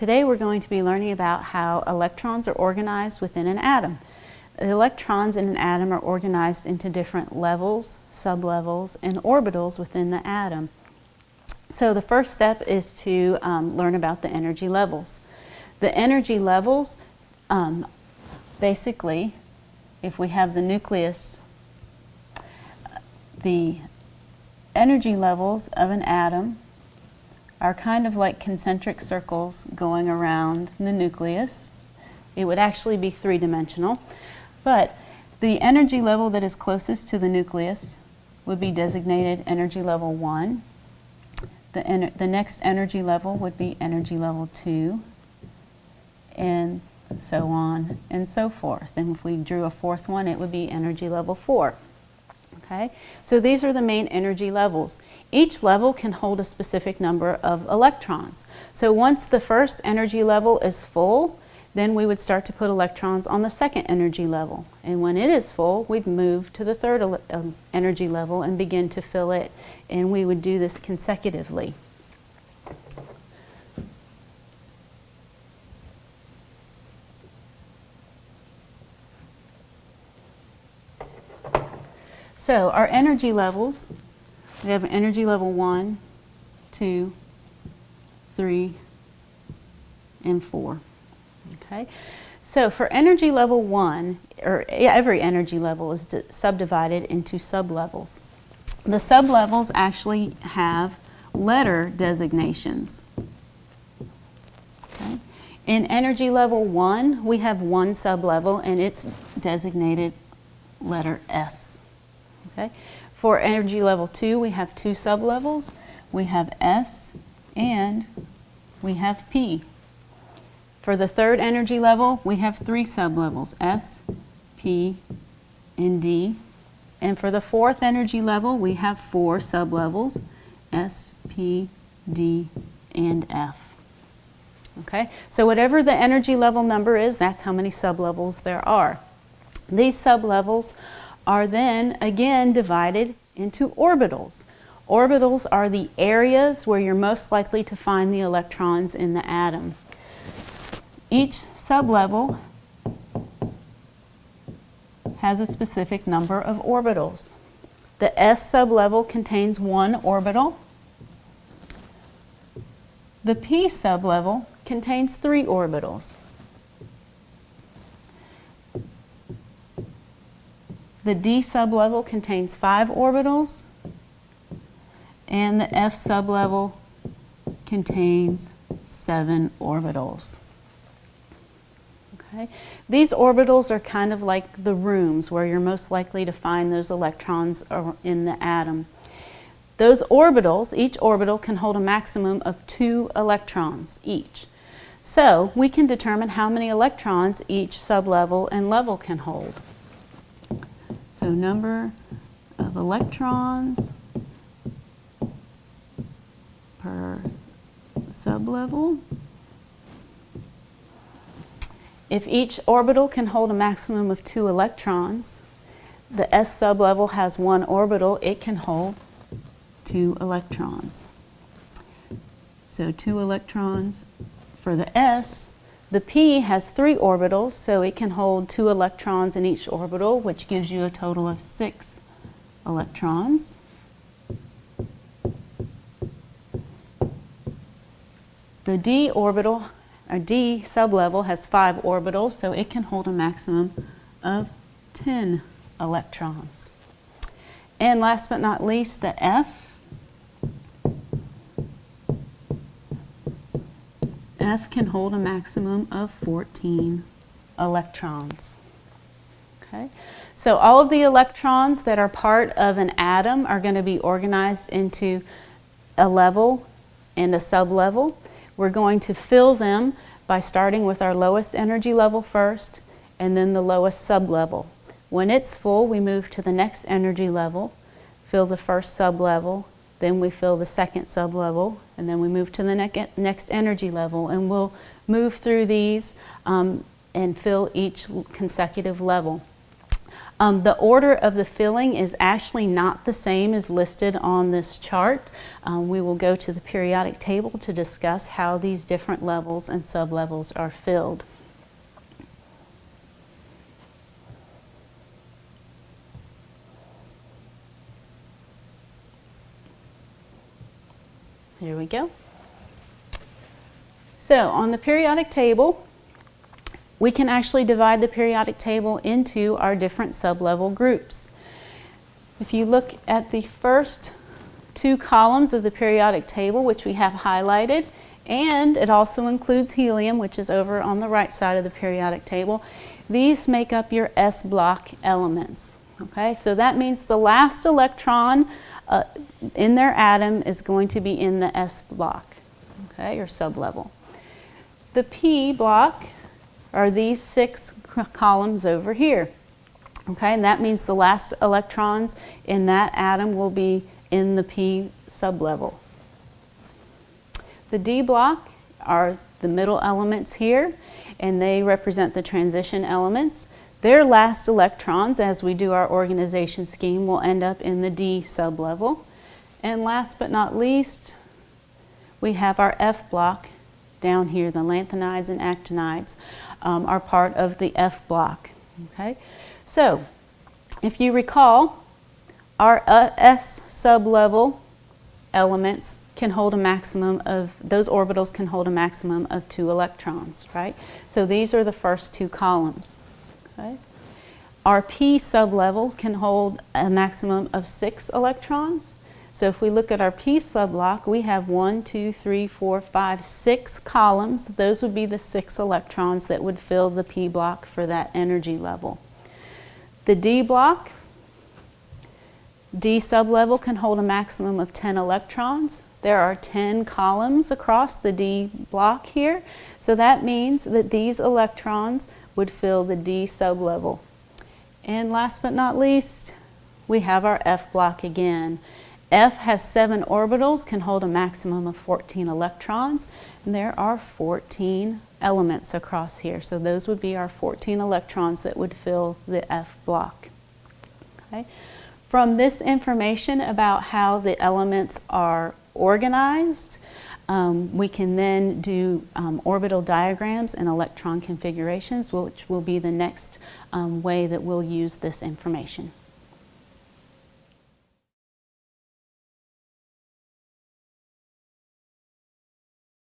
Today we're going to be learning about how electrons are organized within an atom. The electrons in an atom are organized into different levels, sublevels, and orbitals within the atom. So the first step is to um, learn about the energy levels. The energy levels, um, basically, if we have the nucleus, the energy levels of an atom are kind of like concentric circles going around the nucleus. It would actually be three-dimensional, but the energy level that is closest to the nucleus would be designated energy level 1. The, the next energy level would be energy level 2, and so on and so forth. And if we drew a fourth one, it would be energy level 4. Okay, so these are the main energy levels. Each level can hold a specific number of electrons. So once the first energy level is full, then we would start to put electrons on the second energy level. And when it is full, we'd move to the third um, energy level and begin to fill it. And we would do this consecutively. So our energy levels, we have energy level one, two, three, and 4. Okay, so for energy level 1, or every energy level is subdivided into sublevels. The sublevels actually have letter designations. Okay. In energy level 1, we have one sublevel and it's designated letter S. Okay? For energy level 2, we have two sublevels. We have S and we have P. For the third energy level, we have three sublevels, S, P, and D. And for the fourth energy level, we have four sublevels, S, P, D, and F. Okay, so whatever the energy level number is, that's how many sublevels there are. These sublevels are then again divided into orbitals. Orbitals are the areas where you're most likely to find the electrons in the atom. Each sublevel has a specific number of orbitals. The S sublevel contains one orbital. The P sublevel contains three orbitals. The D sublevel contains five orbitals, and the F sublevel contains seven orbitals. Okay. These orbitals are kind of like the rooms where you're most likely to find those electrons in the atom. Those orbitals, each orbital can hold a maximum of two electrons each. So we can determine how many electrons each sublevel and level can hold. So number of electrons per sublevel. If each orbital can hold a maximum of two electrons, the s sublevel has one orbital, it can hold two electrons. So two electrons for the s the p has three orbitals, so it can hold two electrons in each orbital, which gives you a total of six electrons. The d orbital, or d sublevel, has five orbitals, so it can hold a maximum of 10 electrons. And last but not least, the f F can hold a maximum of 14 electrons. Okay, so all of the electrons that are part of an atom are going to be organized into a level and a sublevel. We're going to fill them by starting with our lowest energy level first and then the lowest sublevel. When it's full, we move to the next energy level, fill the first sublevel, then we fill the second sublevel, and then we move to the ne next energy level, and we'll move through these um, and fill each consecutive level. Um, the order of the filling is actually not the same as listed on this chart. Um, we will go to the periodic table to discuss how these different levels and sublevels are filled. Here we go. So on the periodic table, we can actually divide the periodic table into our different sublevel groups. If you look at the first two columns of the periodic table, which we have highlighted, and it also includes helium, which is over on the right side of the periodic table, these make up your S block elements. Okay, so that means the last electron uh, in their atom is going to be in the S block, okay, or sublevel. The P block are these six columns over here. Okay, and that means the last electrons in that atom will be in the P sublevel. The D block are the middle elements here, and they represent the transition elements. Their last electrons, as we do our organization scheme, will end up in the D sublevel. And last but not least, we have our F block down here, the lanthanides and actinides um, are part of the F block. Okay, so if you recall, our uh, S sublevel elements can hold a maximum of, those orbitals can hold a maximum of two electrons, right? So these are the first two columns, Our P sublevels can hold a maximum of six electrons. So if we look at our P subblock, we have one, two, three, four, five, six columns. Those would be the six electrons that would fill the P block for that energy level. The D block, D sublevel can hold a maximum of 10 electrons. There are 10 columns across the D block here. So that means that these electrons would fill the D sublevel. And last but not least, we have our F block again. F has seven orbitals, can hold a maximum of 14 electrons, and there are 14 elements across here. So those would be our 14 electrons that would fill the F block. Okay. From this information about how the elements are organized, um, we can then do um, orbital diagrams and electron configurations, which will be the next um, way that we'll use this information.